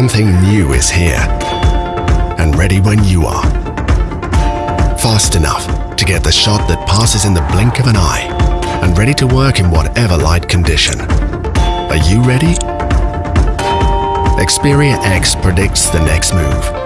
Something new is here and ready when you are. Fast enough to get the shot that passes in the blink of an eye and ready to work in whatever light condition. Are you ready? Xperia X predicts the next move